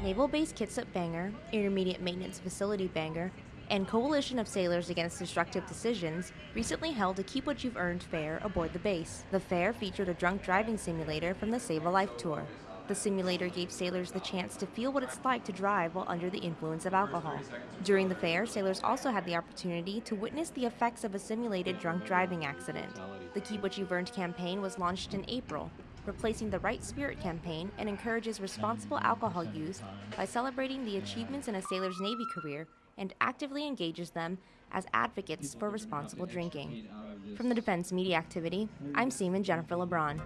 Naval Base Kitsap Bangor, Intermediate Maintenance Facility Bangor, and Coalition of Sailors Against Destructive Decisions recently held a Keep What You've Earned fair aboard the base. The fair featured a drunk driving simulator from the Save a Life Tour. The simulator gave sailors the chance to feel what it's like to drive while under the influence of alcohol. During the fair, sailors also had the opportunity to witness the effects of a simulated drunk driving accident. The Keep What You've Earned campaign was launched in April, replacing the Right Spirit campaign and encourages responsible alcohol use by celebrating the achievements in a sailor's Navy career and actively engages them as advocates for responsible drinking. From the Defense Media Activity, I'm Seaman Jennifer LeBron.